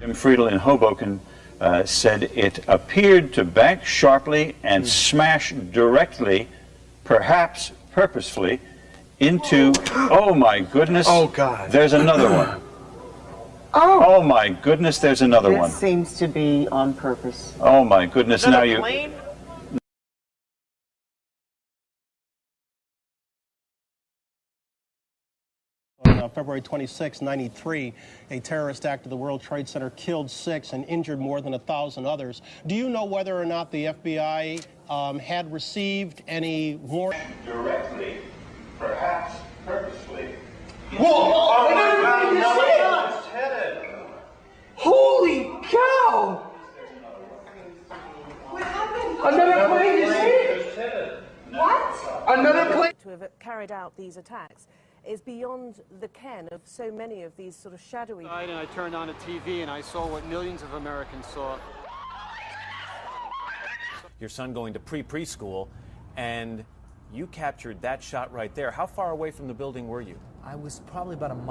Jim Friedel in Hoboken uh, said it appeared to bank sharply and smash directly, perhaps purposefully, into. Oh my goodness! Oh, God. There's another one. Oh, Oh my goodness! There's another one. this seems to be on purpose. Oh my goodness! Now you. plane? On uh, February 26, 93, a terrorist act at the World Trade Center killed six and injured more than a thousand others. Do you know whether or not the FBI um, had received any warning? Directly, perhaps purposefully. Holy cow! Another plane is hit! What? Another plane? to have carried out these attacks is beyond the ken of so many of these sort of shadowy And I turned on a TV and I saw what millions of Americans saw. your son going to pre preschool, and you captured that shot right there. How far away from the building were you? I was probably about a mile